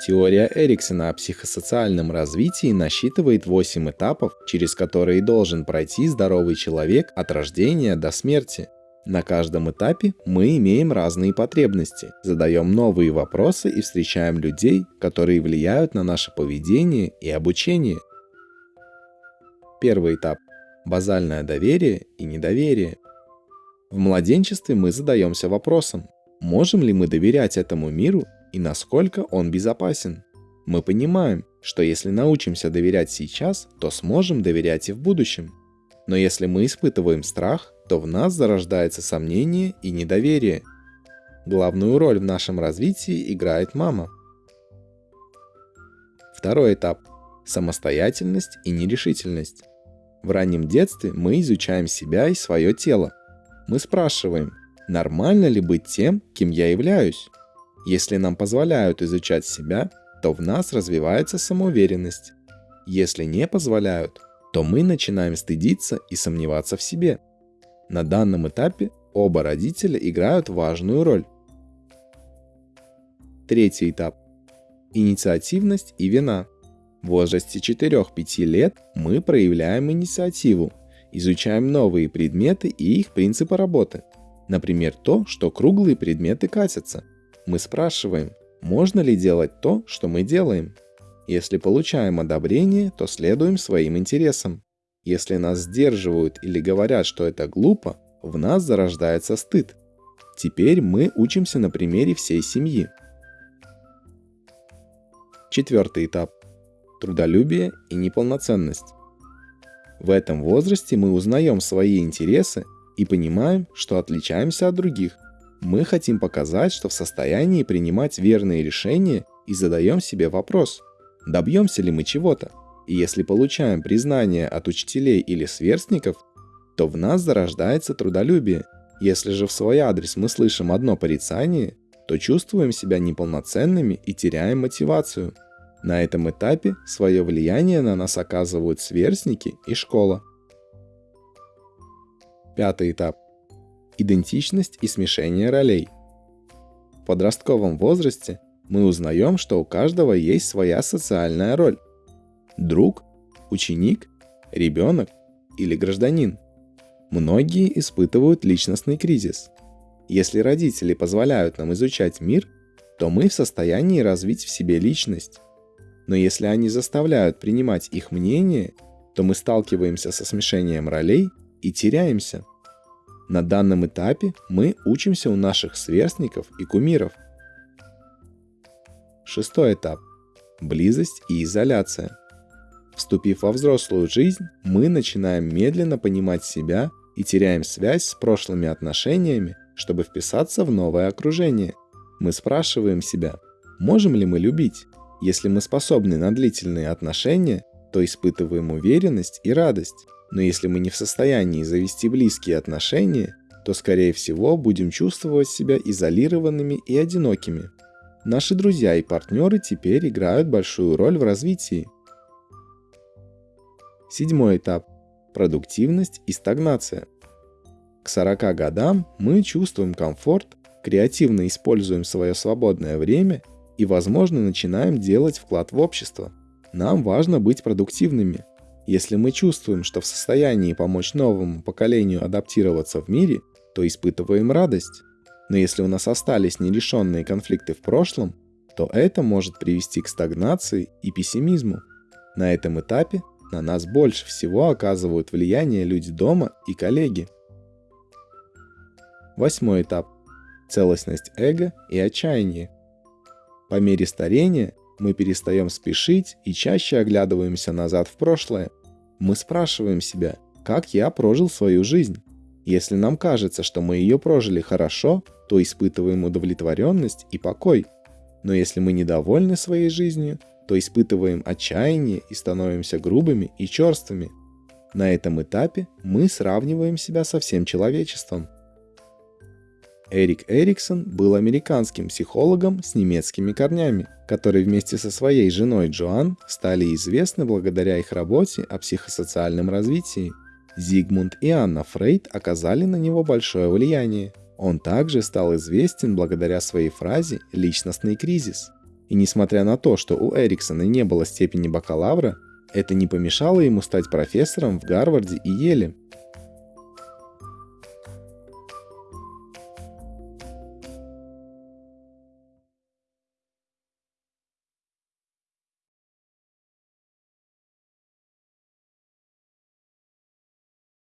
Теория Эриксона о психосоциальном развитии насчитывает 8 этапов, через которые должен пройти здоровый человек от рождения до смерти. На каждом этапе мы имеем разные потребности, задаем новые вопросы и встречаем людей, которые влияют на наше поведение и обучение. Первый этап – базальное доверие и недоверие. В младенчестве мы задаемся вопросом, можем ли мы доверять этому миру и насколько он безопасен. Мы понимаем, что если научимся доверять сейчас, то сможем доверять и в будущем. Но если мы испытываем страх, то в нас зарождается сомнение и недоверие. Главную роль в нашем развитии играет мама. Второй этап – самостоятельность и нерешительность. В раннем детстве мы изучаем себя и свое тело. Мы спрашиваем, нормально ли быть тем, кем я являюсь? Если нам позволяют изучать себя, то в нас развивается самоуверенность. Если не позволяют, то мы начинаем стыдиться и сомневаться в себе – на данном этапе оба родителя играют важную роль. Третий этап. Инициативность и вина. В возрасте 4-5 лет мы проявляем инициативу, изучаем новые предметы и их принципы работы. Например, то, что круглые предметы катятся. Мы спрашиваем, можно ли делать то, что мы делаем. Если получаем одобрение, то следуем своим интересам. Если нас сдерживают или говорят, что это глупо, в нас зарождается стыд. Теперь мы учимся на примере всей семьи. Четвертый этап. Трудолюбие и неполноценность. В этом возрасте мы узнаем свои интересы и понимаем, что отличаемся от других. Мы хотим показать, что в состоянии принимать верные решения и задаем себе вопрос, добьемся ли мы чего-то. И если получаем признание от учителей или сверстников, то в нас зарождается трудолюбие. Если же в свой адрес мы слышим одно порицание, то чувствуем себя неполноценными и теряем мотивацию. На этом этапе свое влияние на нас оказывают сверстники и школа. Пятый этап. Идентичность и смешение ролей. В подростковом возрасте мы узнаем, что у каждого есть своя социальная роль друг, ученик, ребенок или гражданин. Многие испытывают личностный кризис. Если родители позволяют нам изучать мир, то мы в состоянии развить в себе личность. Но если они заставляют принимать их мнение, то мы сталкиваемся со смешением ролей и теряемся. На данном этапе мы учимся у наших сверстников и кумиров. Шестой этап. Близость и изоляция. Вступив во взрослую жизнь, мы начинаем медленно понимать себя и теряем связь с прошлыми отношениями, чтобы вписаться в новое окружение. Мы спрашиваем себя, можем ли мы любить? Если мы способны на длительные отношения, то испытываем уверенность и радость. Но если мы не в состоянии завести близкие отношения, то скорее всего будем чувствовать себя изолированными и одинокими. Наши друзья и партнеры теперь играют большую роль в развитии. Седьмой этап – продуктивность и стагнация. К 40 годам мы чувствуем комфорт, креативно используем свое свободное время и, возможно, начинаем делать вклад в общество. Нам важно быть продуктивными. Если мы чувствуем, что в состоянии помочь новому поколению адаптироваться в мире, то испытываем радость. Но если у нас остались нерешенные конфликты в прошлом, то это может привести к стагнации и пессимизму. На этом этапе на нас больше всего оказывают влияние люди дома и коллеги. Восьмой этап. Целостность эго и отчаяние. По мере старения мы перестаем спешить и чаще оглядываемся назад в прошлое. Мы спрашиваем себя, как я прожил свою жизнь. Если нам кажется, что мы ее прожили хорошо, то испытываем удовлетворенность и покой. Но если мы недовольны своей жизнью, то испытываем отчаяние и становимся грубыми и черствыми. На этом этапе мы сравниваем себя со всем человечеством. Эрик Эриксон был американским психологом с немецкими корнями, которые вместе со своей женой Джоан стали известны благодаря их работе о психосоциальном развитии. Зигмунд и Анна Фрейд оказали на него большое влияние. Он также стал известен благодаря своей фразе «личностный кризис», И несмотря на то, что у Эриксона не было степени бакалавра, это не помешало ему стать профессором в Гарварде и Еле.